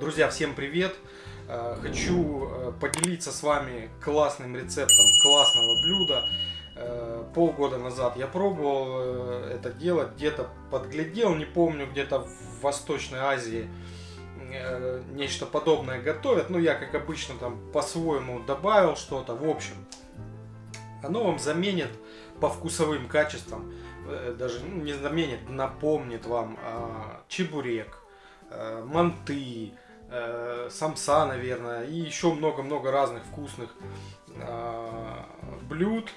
Друзья, всем привет! Э, хочу э, поделиться с вами классным рецептом классного блюда. Э, полгода назад я пробовал это делать, где-то подглядел, не помню, где-то в Восточной Азии нечто подобное готовят. Ну, я, как обычно, там по-своему добавил что-то. В общем, оно вам заменит по вкусовым качествам, даже ну, не заменит, напомнит вам а, чебурек, манты, э, самса, наверное, и еще много-много разных вкусных э, блюд.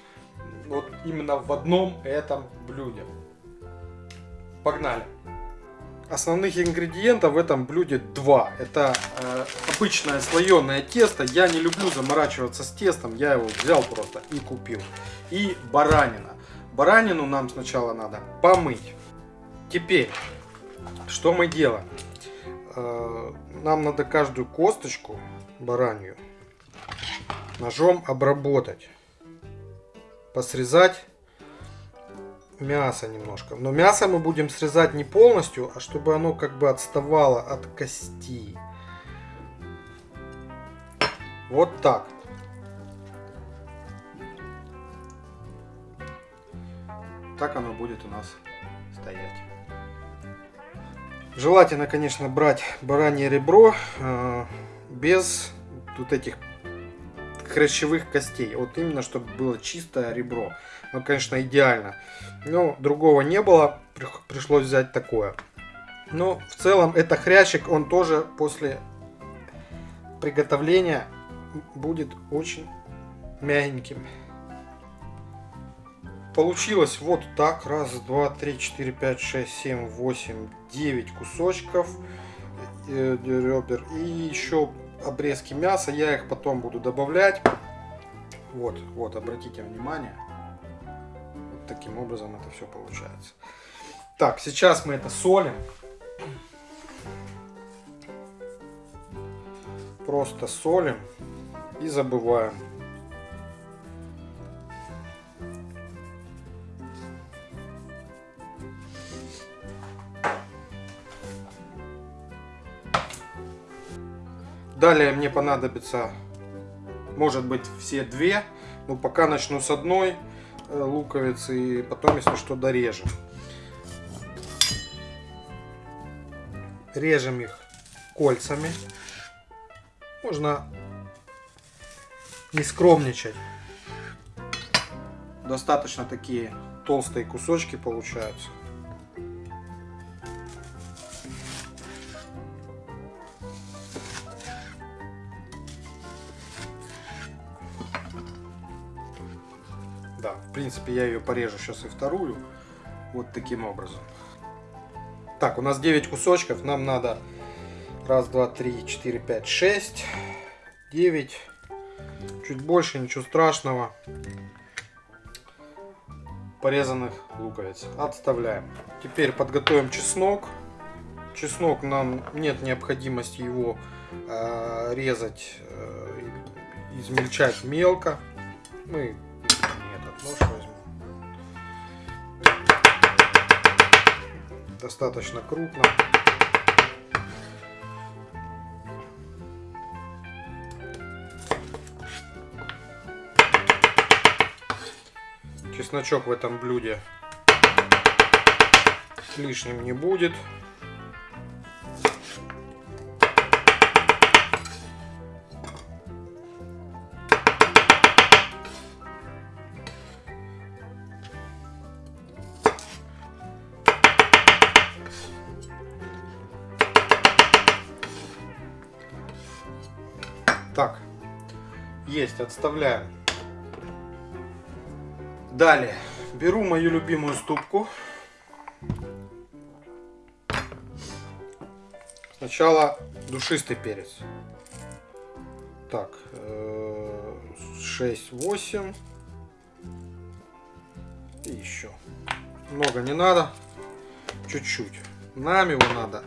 Вот именно в одном этом блюде. Погнали! Основных ингредиентов в этом блюде два. Это э, обычное слоеное тесто. Я не люблю заморачиваться с тестом. Я его взял просто и купил. И баранина. Баранину нам сначала надо помыть. Теперь, что мы делаем? Э, нам надо каждую косточку баранью ножом обработать. Посрезать мясо немножко. Но мясо мы будем срезать не полностью, а чтобы оно как бы отставало от кости. Вот так. Так оно будет у нас стоять. Желательно, конечно, брать баранье ребро э, без вот этих хрящевых костей. Вот именно, чтобы было чистое ребро. Ну, конечно, идеально. Но другого не было, пришлось взять такое. Но в целом это хрящик, он тоже после приготовления будет очень мягеньким. Получилось вот так. Раз, два, три, четыре, пять, шесть, семь, восемь, девять кусочков э, ребер. И еще обрезки мяса. Я их потом буду добавлять. Вот, вот, обратите внимание. Вот таким образом это все получается. Так, сейчас мы это солим. Просто солим и забываем. Далее мне понадобится, может быть, все две. Но пока начну с одной э, луковицы и потом, если что, дорежем. Режем их кольцами. Можно не скромничать. Достаточно такие толстые кусочки получаются. Да, в принципе, я ее порежу сейчас и вторую. Вот таким образом. Так, у нас 9 кусочков. Нам надо раз, два, три, четыре, пять, шесть, девять. Чуть больше, ничего страшного. Порезанных луковиц. Отставляем. Теперь подготовим чеснок. Чеснок нам нет необходимости его э, резать, э, измельчать мелко. Мы Достаточно крупно. Чесночок в этом блюде лишним не будет. Есть, отставляем. Далее, беру мою любимую ступку. Сначала душистый перец. Так, 6-8. И еще. Много не надо. Чуть-чуть. Нам его надо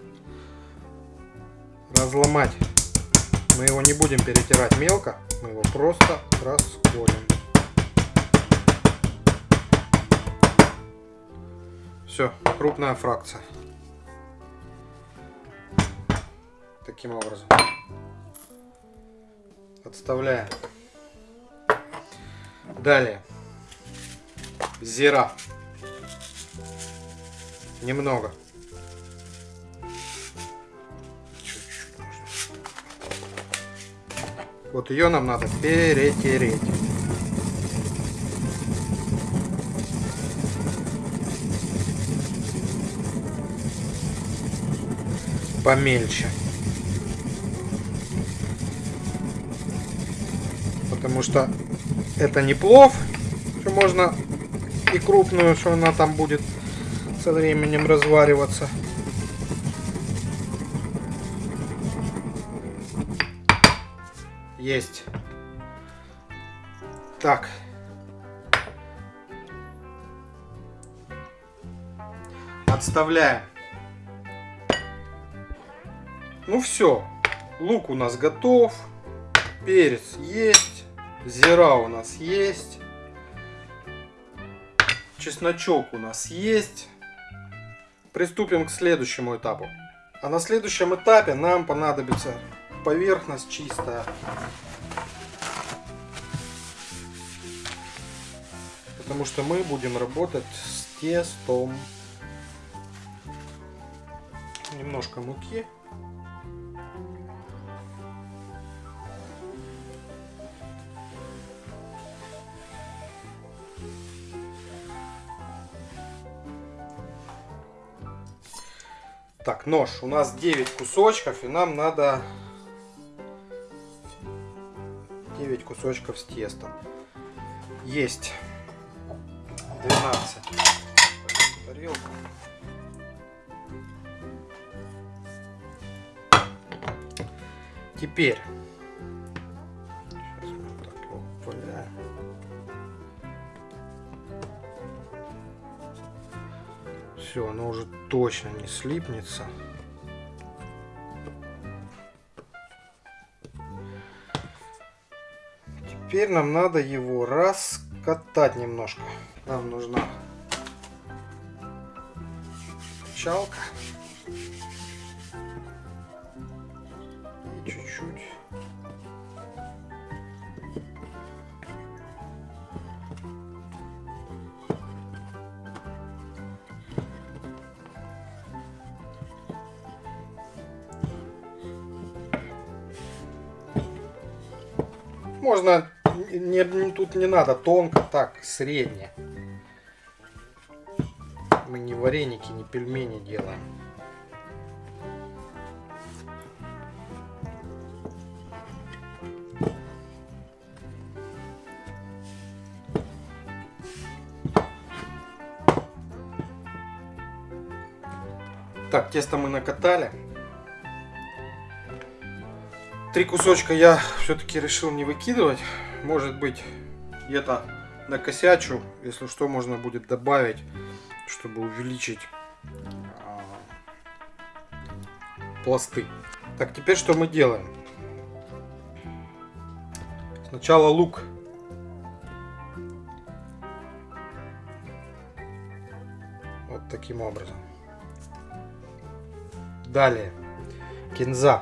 разломать мы его не будем перетирать мелко, мы его просто расколем. Все, крупная фракция. Таким образом. Отставляем. Далее. Зира. Немного. Вот ее нам надо перетереть. Помельче. Потому что это не плов, что можно и крупную, что она там будет со временем развариваться. Есть. Так. Отставляем. Ну все. Лук у нас готов. Перец есть. Зира у нас есть. Чесночок у нас есть. Приступим к следующему этапу. А на следующем этапе нам понадобится поверхность чистая. Потому что мы будем работать с тестом. Немножко муки. Так, нож. У нас 9 кусочков, и нам надо 9 кусочков с тестом. Есть 12. Тарелку. Теперь. Все, оно уже точно не слипнется. Теперь нам надо его раскатать немножко. Нам нужна чалка. И чуть-чуть. Можно, не, не- тут не надо тонко, так, средне. Мы не вареники, не пельмени делаем. Так, тесто мы накатали. Три кусочка я все-таки решил не выкидывать. Может быть, где-то накосячу. Если что, можно будет добавить, чтобы увеличить а, пласты. Так, теперь что мы делаем? Сначала лук. Вот таким образом. Далее. Кинза.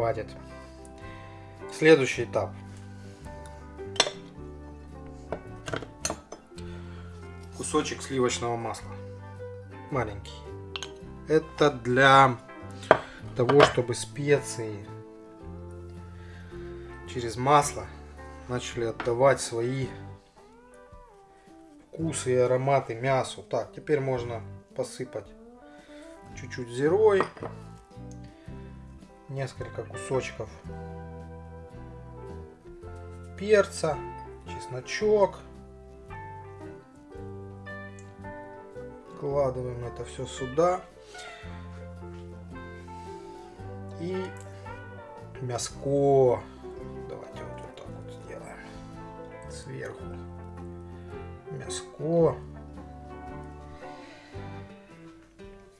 Хватит. Следующий этап. Кусочек сливочного масла. Маленький. Это для того, чтобы специи через масло начали отдавать свои вкусы и ароматы мясу. Так, теперь можно посыпать чуть-чуть зирой несколько кусочков перца, чесночок. Вкладываем это все сюда. И мяско. Давайте вот, вот так вот сделаем. сверху мяско.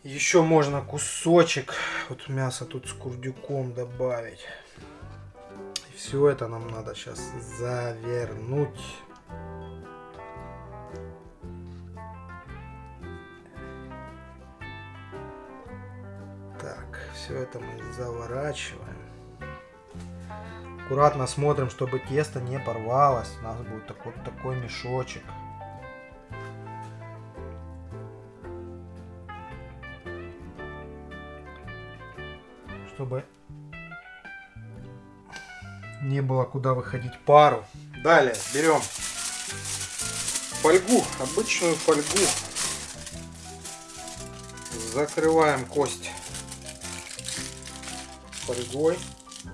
Еще можно кусочек вот мяса тут с курдюком добавить. И все это нам надо сейчас завернуть. Так, все это мы заворачиваем. Аккуратно смотрим, чтобы тесто не порвалось. У нас будет такой, такой мешочек. Чтобы не было куда выходить пару. Далее берем фольгу, обычную фольгу. Закрываем кость фольгой.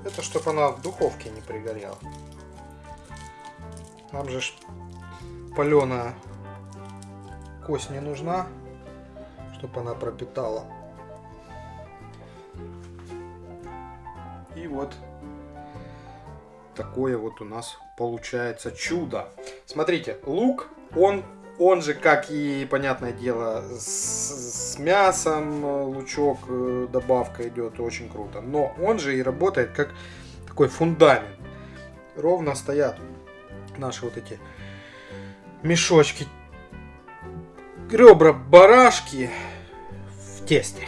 Это чтобы она в духовке не пригорела. Нам же паленая кость не нужна, чтобы она пропитала. Вот такое вот у нас получается чудо. Смотрите, лук, он, он же, как и, понятное дело, с, с мясом лучок, э, добавка идет очень круто. Но он же и работает как такой фундамент. Ровно стоят наши вот эти мешочки, ребра барашки в тесте.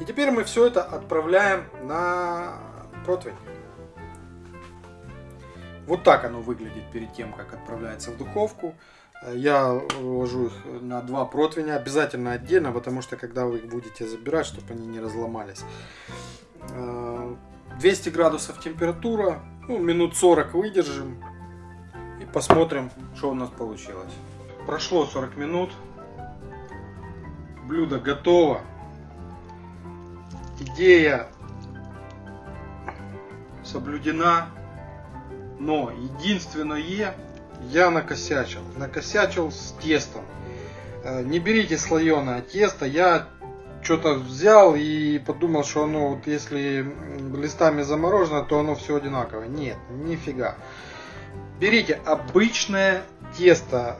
И теперь мы все это отправляем на противень. Вот так оно выглядит перед тем, как отправляется в духовку. Я ложу их на два противня, обязательно отдельно, потому что когда вы их будете забирать, чтобы они не разломались. 200 градусов температура, ну, минут 40 выдержим и посмотрим, что у нас получилось. Прошло 40 минут, блюдо готово. Идея соблюдена но единственное, я накосячил. Накосячил с тестом. Э, не берите слоеное тесто. Я что-то взял и подумал, что оно вот если листами заморожено, то оно все одинаковое. Нет, нифига. Берите обычное тесто.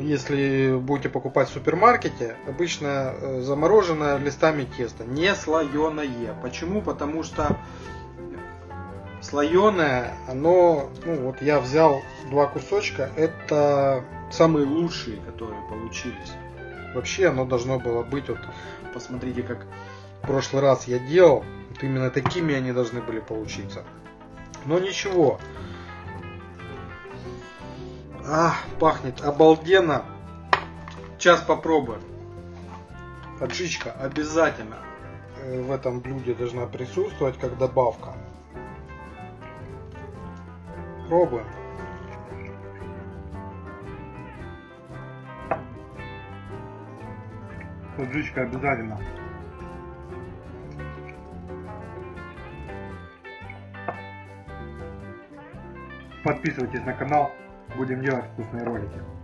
Если будете покупать в супермаркете, обычное э, замороженное листами тесто, не слоеное. Почему? Потому что слоеное, оно, ну вот я взял два кусочка, это самые лучшие, которые получились. Вообще оно должно было быть, вот посмотрите, как в прошлый раз я делал, вот именно такими они должны были получиться. Но ничего. А, пахнет обалденно. Сейчас попробуем. Поджичка обязательно э, в этом блюде должна присутствовать как добавка. Пробуем. Поджичка обязательно. Подписывайтесь на канал, будем делать вкусные ролики.